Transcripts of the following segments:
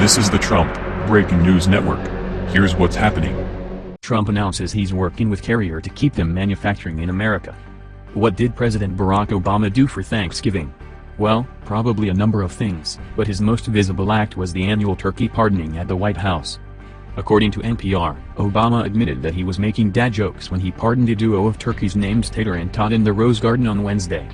This is the Trump Breaking News Network. Here's what's happening. Trump announces he's working with Carrier to keep them manufacturing in America. What did President Barack Obama do for Thanksgiving? Well, probably a number of things, but his most visible act was the annual turkey pardoning at the White House. According to NPR, Obama admitted that he was making dad jokes when he pardoned a duo of turkeys named Tater and Tot in the Rose Garden on Wednesday.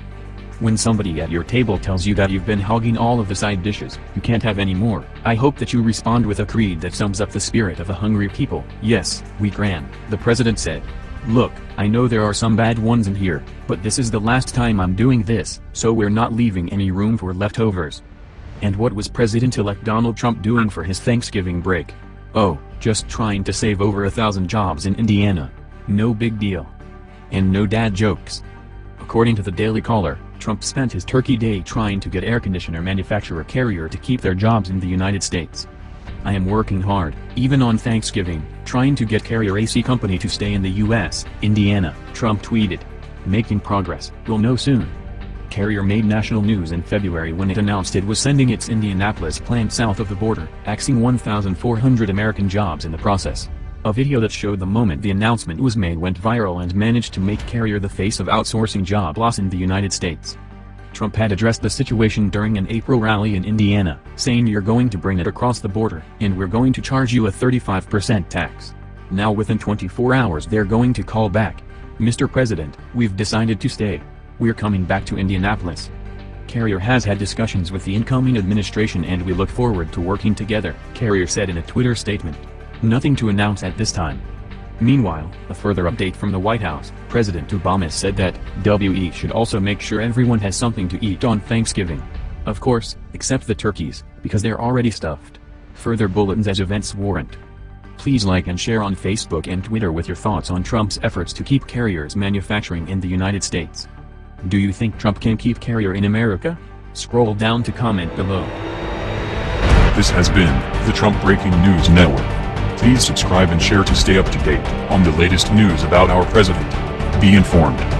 When somebody at your table tells you that you've been hogging all of the side dishes, you can't have any more, I hope that you respond with a creed that sums up the spirit of a hungry people. Yes, we can, the president said. Look, I know there are some bad ones in here, but this is the last time I'm doing this, so we're not leaving any room for leftovers. And what was President-elect Donald Trump doing for his Thanksgiving break? Oh, just trying to save over a thousand jobs in Indiana. No big deal. And no dad jokes. According to the Daily Caller, Trump spent his turkey day trying to get air conditioner manufacturer Carrier to keep their jobs in the United States. I am working hard, even on Thanksgiving, trying to get Carrier AC Company to stay in the U.S., Indiana, Trump tweeted. Making progress, we'll know soon. Carrier made national news in February when it announced it was sending its Indianapolis plant south of the border, axing 1,400 American jobs in the process. A video that showed the moment the announcement was made went viral and managed to make Carrier the face of outsourcing job loss in the United States. Trump had addressed the situation during an April rally in Indiana, saying you're going to bring it across the border, and we're going to charge you a 35% tax. Now within 24 hours they're going to call back. Mr. President, we've decided to stay. We're coming back to Indianapolis. Carrier has had discussions with the incoming administration and we look forward to working together, Carrier said in a Twitter statement. Nothing to announce at this time. Meanwhile, a further update from the White House, President Obama said that, WE should also make sure everyone has something to eat on Thanksgiving. Of course, except the turkeys, because they're already stuffed. Further bulletins as events warrant. Please like and share on Facebook and Twitter with your thoughts on Trump's efforts to keep carriers manufacturing in the United States. Do you think Trump can keep Carrier in America? Scroll down to comment below. This has been the Trump Breaking News Network. Please subscribe and share to stay up to date on the latest news about our president. Be informed.